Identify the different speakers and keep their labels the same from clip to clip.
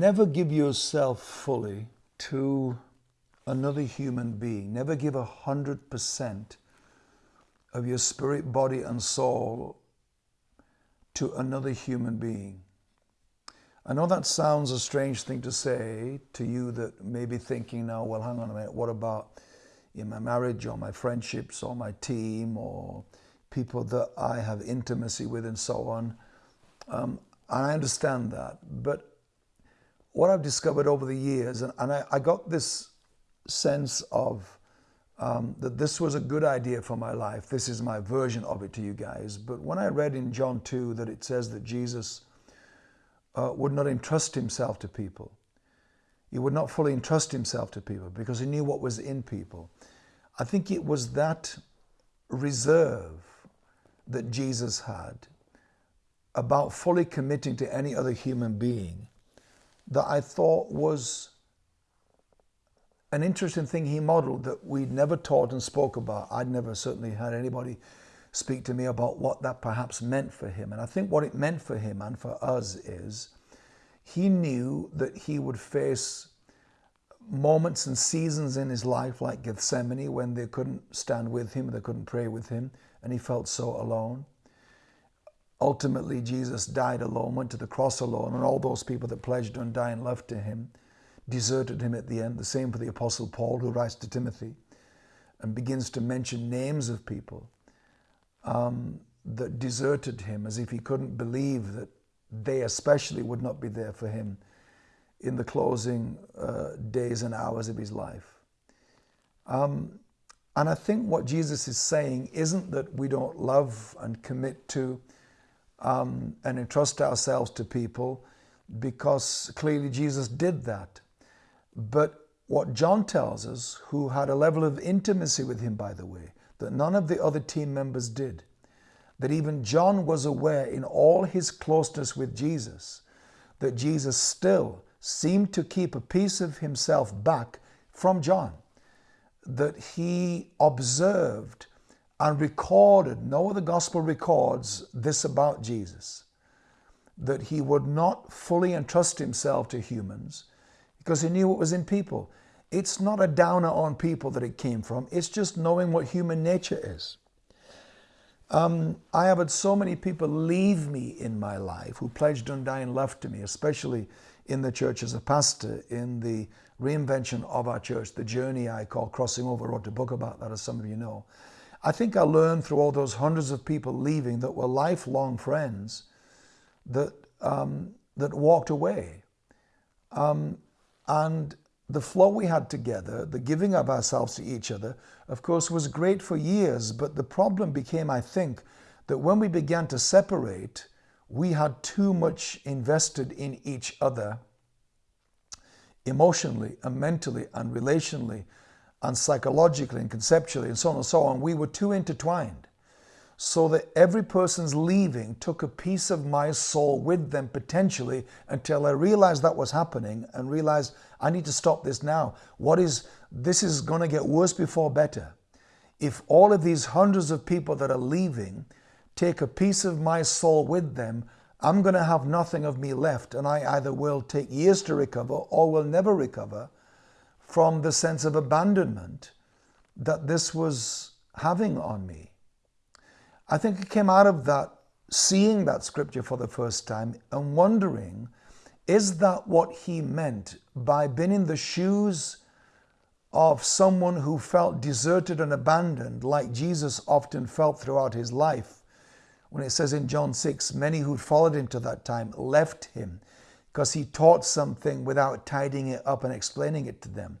Speaker 1: never give yourself fully to another human being. Never give a hundred percent of your spirit, body, and soul to another human being. I know that sounds a strange thing to say to you that may be thinking now, well, hang on a minute, what about in my marriage or my friendships or my team or people that I have intimacy with and so on? Um, I understand that. But what I've discovered over the years, and, and I, I, got this sense of um, that this was a good idea for my life. This is my version of it to you guys. But when I read in John 2 that it says that Jesus uh, would not entrust himself to people, he would not fully entrust himself to people because he knew what was in people. I think it was that reserve that Jesus had about fully committing to any other human being that I thought was an interesting thing he modeled that we'd never taught and spoke about. I'd never certainly had anybody speak to me about what that perhaps meant for him. And I think what it meant for him and for us is he knew that he would face moments and seasons in his life like Gethsemane when they couldn't stand with him, they couldn't pray with him, and he felt so alone. Ultimately, Jesus died alone, went to the cross alone, and all those people that pledged undying love to him deserted him at the end. The same for the Apostle Paul, who writes to Timothy and begins to mention names of people um, that deserted him as if he couldn't believe that they especially would not be there for him in the closing uh, days and hours of his life. Um, and I think what Jesus is saying isn't that we don't love and commit to um, and entrust ourselves to people because clearly Jesus did that. But what John tells us, who had a level of intimacy with him, by the way, that none of the other team members did, that even John was aware in all his closeness with Jesus, that Jesus still seemed to keep a piece of himself back from John, that he observed and recorded, no other gospel records this about Jesus, that he would not fully entrust himself to humans because he knew what was in people. It's not a downer on people that it came from, it's just knowing what human nature is. Um, I have had so many people leave me in my life who pledged undying love to me, especially in the church as a pastor, in the reinvention of our church, the journey I call Crossing Over, I wrote a book about that, as some of you know. I think I learned through all those hundreds of people leaving that were lifelong friends that, um, that walked away. Um, and the flow we had together, the giving of ourselves to each other, of course, was great for years. But the problem became, I think, that when we began to separate, we had too much invested in each other emotionally and mentally and relationally and psychologically and conceptually and so on and so on, we were too intertwined. So that every person's leaving took a piece of my soul with them potentially until I realized that was happening and realized I need to stop this now. What is, this is going to get worse before better. If all of these hundreds of people that are leaving take a piece of my soul with them, I'm going to have nothing of me left, and I either will take years to recover or will never recover from the sense of abandonment that this was having on me. I think it came out of that, seeing that scripture for the first time and wondering, is that what he meant by being in the shoes of someone who felt deserted and abandoned, like Jesus often felt throughout his life? When it says in John 6, many who followed him to that time left him because he taught something without tidying it up and explaining it to them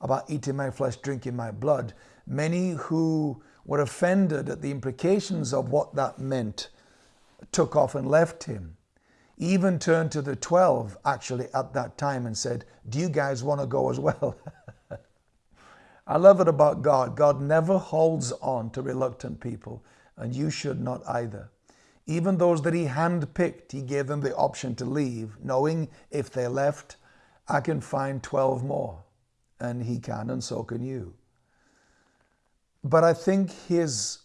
Speaker 1: about eating my flesh, drinking my blood. Many who were offended at the implications of what that meant took off and left him. Even turned to the 12 actually at that time and said, Do you guys want to go as well? I love it about God. God never holds on to reluctant people, and you should not either. Even those that he handpicked, he gave them the option to leave, knowing if they left, I can find 12 more. And he can, and so can you. But I think his,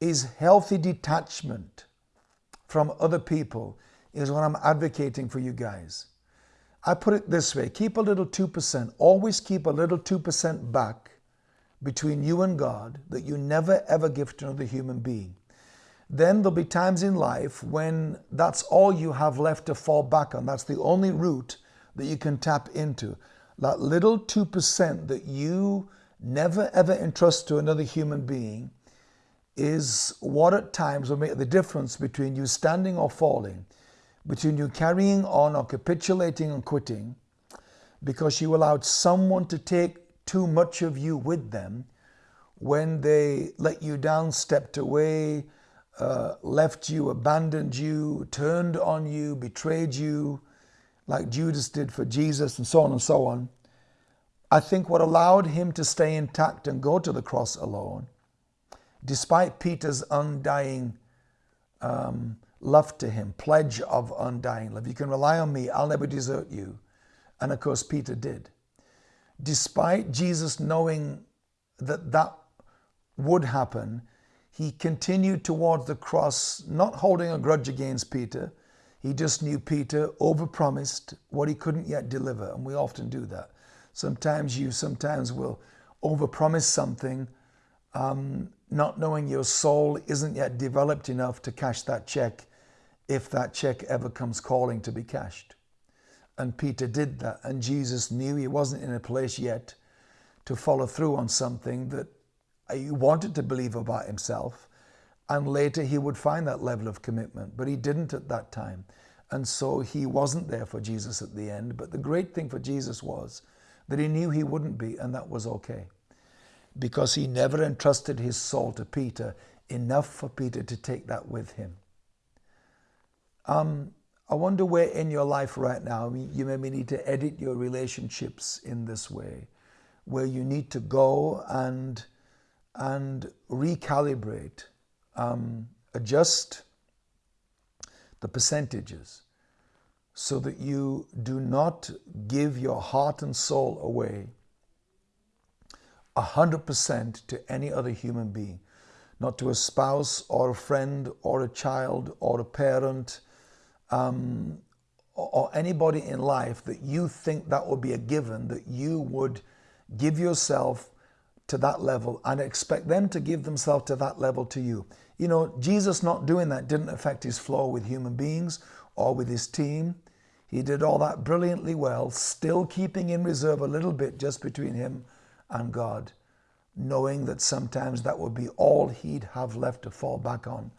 Speaker 1: his healthy detachment from other people is what I'm advocating for you guys. I put it this way keep a little 2%. Always keep a little 2% back between you and God that you never ever give to another human being. Then there'll be times in life when that's all you have left to fall back on. That's the only route that you can tap into. That little 2% that you never ever entrust to another human being is what at times will make the difference between you standing or falling, between you carrying on or capitulating and quitting, because you allowed someone to take too much of you with them when they let you down, stepped away, uh, left you, abandoned you, turned on you, betrayed you, like Judas did for Jesus, and so on and so on. I think what allowed him to stay intact and go to the cross alone, despite Peter's undying um, love to him, pledge of undying love. You can rely on me, I'll never desert you. And of course, Peter did. Despite Jesus knowing that that would happen, he continued towards the cross, not holding a grudge against Peter. He just knew Peter overpromised what he couldn't yet deliver, and we often do that. Sometimes you sometimes will overpromise something, um, not knowing your soul isn't yet developed enough to cash that check if that check ever comes calling to be cashed. And Peter did that, and Jesus knew he wasn't in a place yet to follow through on something that he wanted to believe about himself. And later he would find that level of commitment, but he didn't at that time. And so he wasn't there for Jesus at the end. But the great thing for Jesus was that he knew he wouldn't be, and that was okay. Because he never entrusted his soul to Peter enough for Peter to take that with him. Um, I wonder where in your life right now you maybe need to edit your relationships in this way, where you need to go and and recalibrate, um, adjust the percentages so that you do not give your heart and soul away 100% to any other human being, not to a spouse or a friend or a child or a parent um, or anybody in life that you think that would be a given, that you would give yourself to that level and expect them to give themselves to that level to you. You know, Jesus not doing that didn't affect his flow with human beings or with his team. He did all that brilliantly well, still keeping in reserve a little bit just between him and God, knowing that sometimes that would be all he'd have left to fall back on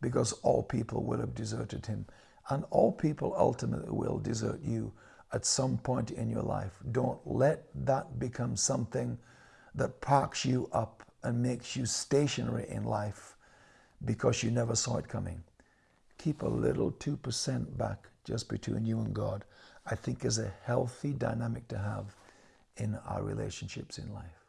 Speaker 1: because all people will have deserted him. And all people ultimately will desert you at some point in your life. Don't let that become something that parks you up and makes you stationary in life because you never saw it coming. Keep a little 2% back just between you and God, I think is a healthy dynamic to have in our relationships in life.